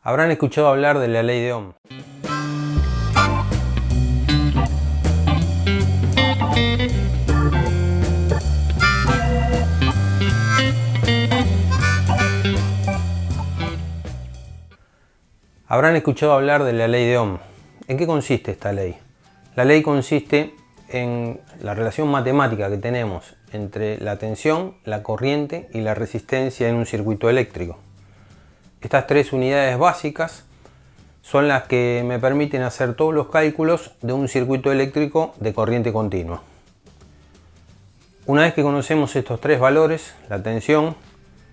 Habrán escuchado hablar de la ley de Ohm. Habrán escuchado hablar de la ley de Ohm. ¿En qué consiste esta ley? La ley consiste en la relación matemática que tenemos entre la tensión, la corriente y la resistencia en un circuito eléctrico. Estas tres unidades básicas son las que me permiten hacer todos los cálculos de un circuito eléctrico de corriente continua. Una vez que conocemos estos tres valores, la tensión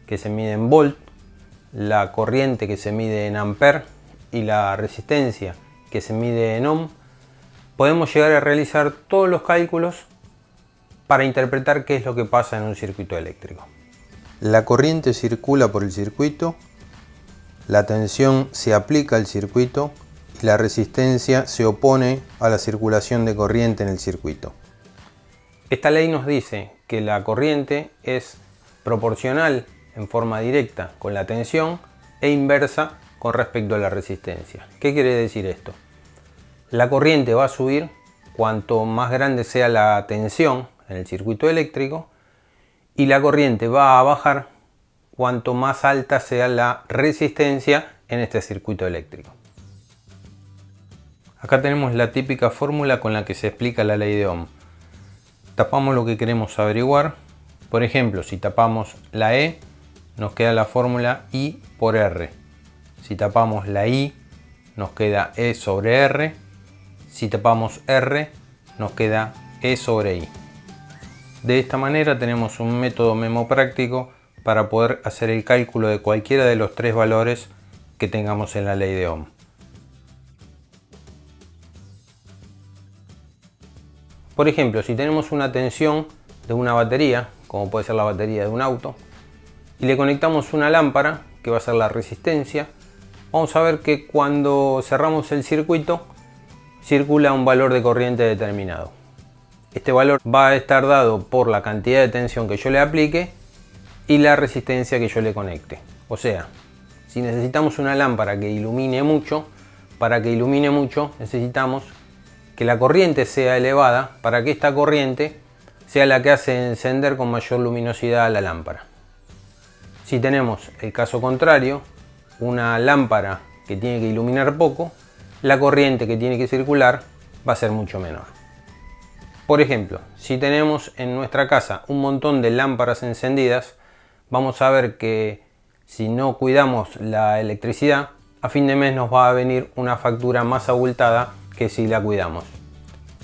que se mide en volt, la corriente que se mide en amper y la resistencia que se mide en ohm, podemos llegar a realizar todos los cálculos para interpretar qué es lo que pasa en un circuito eléctrico. La corriente circula por el circuito, la tensión se aplica al circuito y la resistencia se opone a la circulación de corriente en el circuito. Esta ley nos dice que la corriente es proporcional en forma directa con la tensión e inversa con respecto a la resistencia. ¿Qué quiere decir esto? La corriente va a subir cuanto más grande sea la tensión en el circuito eléctrico y la corriente va a bajar cuanto más alta sea la resistencia en este circuito eléctrico. Acá tenemos la típica fórmula con la que se explica la ley de Ohm. Tapamos lo que queremos averiguar. Por ejemplo, si tapamos la E, nos queda la fórmula I por R. Si tapamos la I, nos queda E sobre R. Si tapamos R, nos queda E sobre I. De esta manera tenemos un método memo práctico para poder hacer el cálculo de cualquiera de los tres valores que tengamos en la ley de Ohm. Por ejemplo, si tenemos una tensión de una batería, como puede ser la batería de un auto, y le conectamos una lámpara, que va a ser la resistencia, vamos a ver que cuando cerramos el circuito, circula un valor de corriente determinado. Este valor va a estar dado por la cantidad de tensión que yo le aplique y la resistencia que yo le conecte. O sea, si necesitamos una lámpara que ilumine mucho, para que ilumine mucho necesitamos que la corriente sea elevada para que esta corriente sea la que hace encender con mayor luminosidad la lámpara. Si tenemos el caso contrario, una lámpara que tiene que iluminar poco, la corriente que tiene que circular va a ser mucho menor. Por ejemplo, si tenemos en nuestra casa un montón de lámparas encendidas, vamos a ver que si no cuidamos la electricidad, a fin de mes nos va a venir una factura más abultada que si la cuidamos.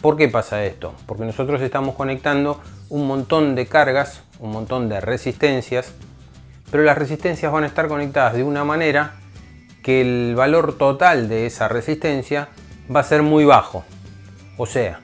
¿Por qué pasa esto? Porque nosotros estamos conectando un montón de cargas, un montón de resistencias, pero las resistencias van a estar conectadas de una manera que el valor total de esa resistencia va a ser muy bajo. O sea,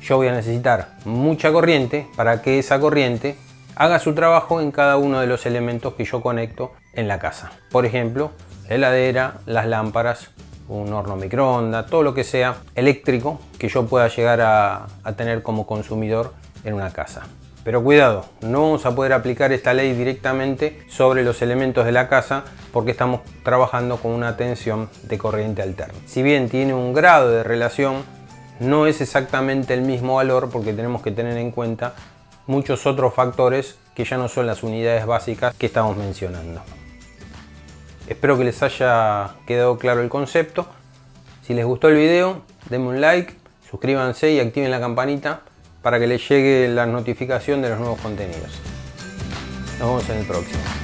yo voy a necesitar mucha corriente para que esa corriente haga su trabajo en cada uno de los elementos que yo conecto en la casa. Por ejemplo, la heladera, las lámparas, un horno microondas, todo lo que sea eléctrico que yo pueda llegar a, a tener como consumidor en una casa. Pero cuidado, no vamos a poder aplicar esta ley directamente sobre los elementos de la casa porque estamos trabajando con una tensión de corriente alterna. Si bien tiene un grado de relación no es exactamente el mismo valor porque tenemos que tener en cuenta muchos otros factores que ya no son las unidades básicas que estamos mencionando. Espero que les haya quedado claro el concepto. Si les gustó el video, denme un like, suscríbanse y activen la campanita para que les llegue la notificación de los nuevos contenidos. Nos vemos en el próximo.